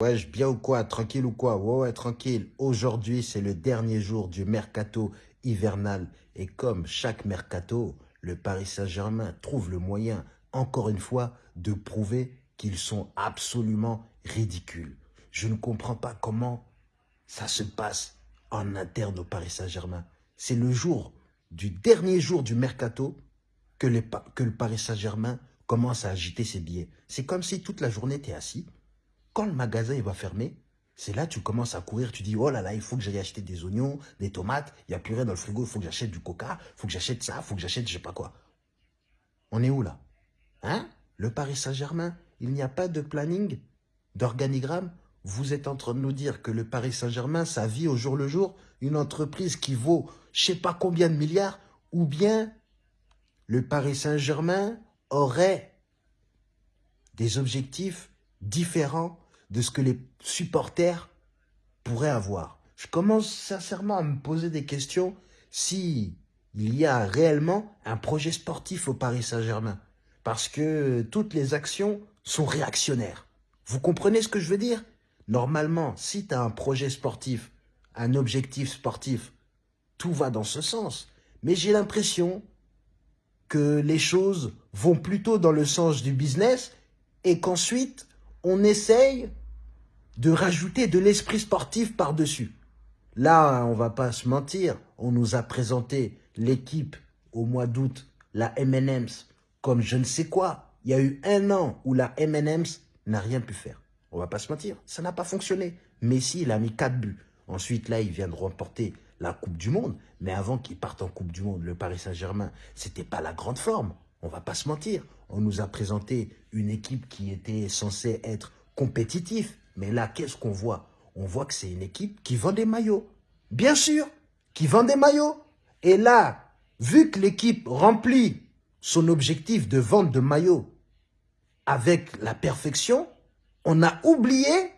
Ouais, bien ou quoi Tranquille ou quoi? Ouais, ouais, tranquille. Aujourd'hui, c'est le dernier jour du mercato hivernal. Et comme chaque mercato, le Paris Saint-Germain trouve le moyen, encore une fois, de prouver qu'ils sont absolument ridicules. Je ne comprends pas comment ça se passe en interne au Paris Saint-Germain. C'est le jour du dernier jour du mercato que, le Paris Saint-Germain commence à agiter ses billets. C'est comme si toute la journée, es assis, quand le magasin il va fermer, c'est là que tu commences à courir, tu dis, oh là là, il faut que j'aille acheter des oignons, des tomates, il n'y a plus rien dans le frigo, il faut que j'achète du coca, il faut que j'achète ça, il faut que j'achète je sais pas quoi. On est où là? Hein? Le Paris Saint-Germain, il n'y a pas de planning, d'organigramme? Vous êtes en train de nous dire que le Paris Saint-Germain, ça vit au jour le jour une entreprise qui vaut je sais pas combien de milliards, ou bien le Paris Saint-Germain aurait des objectifs différents de ce que les supporters pourraient avoir. Je commence sincèrement à me poser des questions si il y a réellement un projet sportif au Paris Saint-Germain. Parce que toutes les actions sont réactionnaires. Vous comprenez ce que je veux dire? Normalement, si tu as un projet sportif, un objectif sportif, tout va dans ce sens. Mais j'ai l'impression que les choses vont plutôt dans le sens du business et qu'ensuite, on essaye de rajouter de l'esprit sportif par-dessus. Là, on va pas se mentir, on nous a présenté l'équipe au mois d'août, la M&M's, comme je ne sais quoi. Il y a eu un an où la M&M's n'a rien pu faire. On va pas se mentir, ça n'a pas fonctionné. Messi, il a mis quatre buts. Ensuite, là, il vient de remporter la Coupe du Monde. Mais avant qu'il parte en Coupe du Monde, le Paris Saint-Germain, c'était pas la grande forme. On va pas se mentir. On nous a présenté une équipe qui était censée être compétitive. Mais là, qu'est-ce qu'on voit? On voit que c'est une équipe qui vend des maillots. Bien sûr, qui vend des maillots. Et là, vu que l'équipe remplit son objectif de vente de maillots avec la perfection, on a oublié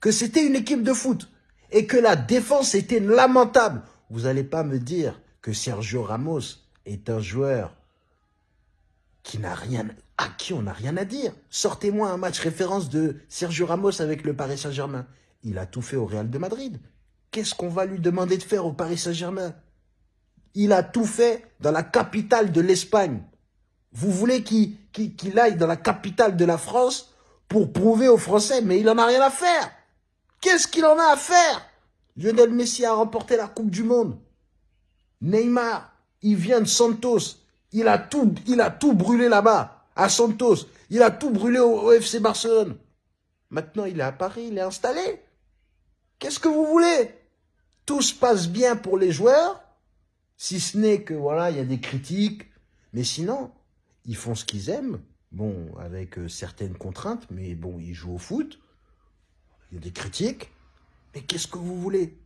que c'était une équipe de foot et que la défense était lamentable. Vous n'allez pas me dire que Sergio Ramos est un joueur qui n'a rien, à qui on n'a rien à dire. Sortez-moi un match référence de Sergio Ramos avec le Paris Saint-Germain. Il a tout fait au Real de Madrid. Qu'est-ce qu'on va lui demander de faire au Paris Saint-Germain? Il a tout fait dans la capitale de l'Espagne. Vous voulez qu'il aille dans la capitale de la France pour prouver aux Français, mais il n'en a rien à faire. Qu'est-ce qu'il en a à faire? Lionel Messi a remporté la Coupe du Monde. Neymar, il vient de Santos. Il a tout, brûlé là-bas, à Santos. Il a tout brûlé au, FC Barcelone. Maintenant, il est à Paris, il est installé. Qu'est-ce que vous voulez? Tout se passe bien pour les joueurs, si ce n'est que, voilà, il y a des critiques. Mais sinon, ils font ce qu'ils aiment. Bon, avec euh, certaines contraintes, mais bon, ils jouent au foot. Il y a des critiques. Mais qu'est-ce que vous voulez?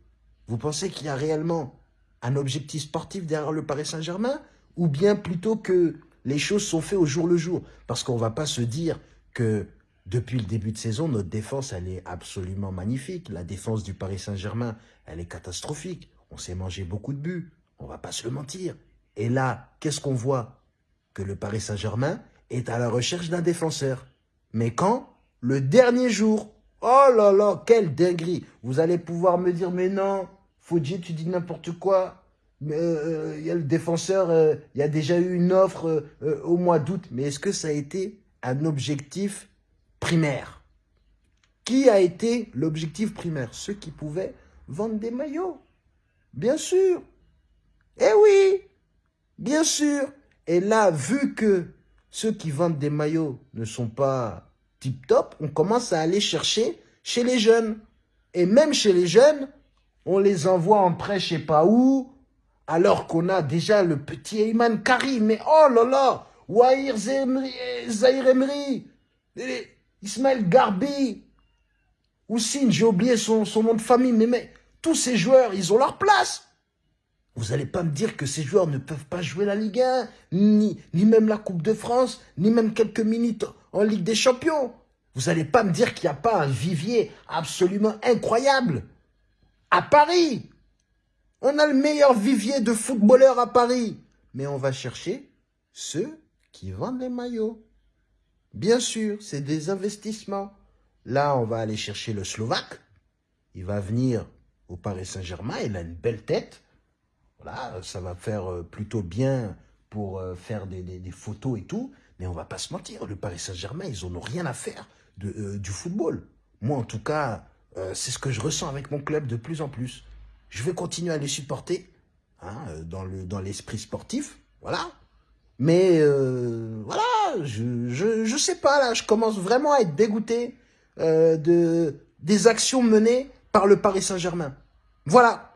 Vous pensez qu'il y a réellement un objectif sportif derrière le Paris Saint-Germain? Ou bien plutôt que les choses sont faites au jour le jour. Parce qu'on ne va pas se dire que depuis le début de saison, notre défense, elle est absolument magnifique. La défense du Paris Saint-Germain, elle est catastrophique. On s'est mangé beaucoup de buts. On ne va pas se le mentir. Et là, qu'est-ce qu'on voit? Que le Paris Saint-Germain est à la recherche d'un défenseur. Mais quand? Le dernier jour. Oh là là, quelle dinguerie Vous allez pouvoir me dire, mais non, Fodji, tu dis n'importe quoi il euh, euh, y a le défenseur, euh, il y a déjà eu une offre au mois d'août. Mais est-ce que ça a été un objectif primaire? Qui a été l'objectif primaire? Ceux qui pouvaient vendre des maillots. Bien sûr. Eh oui, bien sûr. Et là, vu que ceux qui vendent des maillots ne sont pas tip-top, on commence à aller chercher chez les jeunes. Et même chez les jeunes, on les envoie en prêt je sais pas où, alors qu'on a déjà le petit Eyman Karim. Mais oh là là Wahir Zahir Emery, Ismaël Garbi, Oussine, j'ai oublié son, nom de famille, mais, mais tous ces joueurs, ils ont leur place. Vous n'allez pas me dire que ces joueurs ne peuvent pas jouer la Ligue 1, ni, ni même la Coupe de France, ni même quelques minutes en Ligue des Champions. Vous n'allez pas me dire qu'il n'y a pas un vivier absolument incroyable à Paris. On a le meilleur vivier de footballeurs à Paris. Mais on va chercher ceux qui vendent les maillots. Bien sûr, c'est des investissements. Là, on va aller chercher le Slovaque. Il va venir au Paris Saint-Germain. Il a une belle tête. Voilà, ça va faire euh, plutôt bien pour euh, faire des, photos et tout. Mais on va pas se mentir, le Paris Saint-Germain, ils n'en ont rien à faire euh, du football. Moi, en tout cas, c'est ce que je ressens avec mon club de plus en plus. Je vais continuer à les supporter hein, dans l'esprit le, dans sportif. Voilà. Mais voilà, je, je, sais pas, là, je commence vraiment à être dégoûté de, des actions menées par le Paris Saint-Germain. Voilà.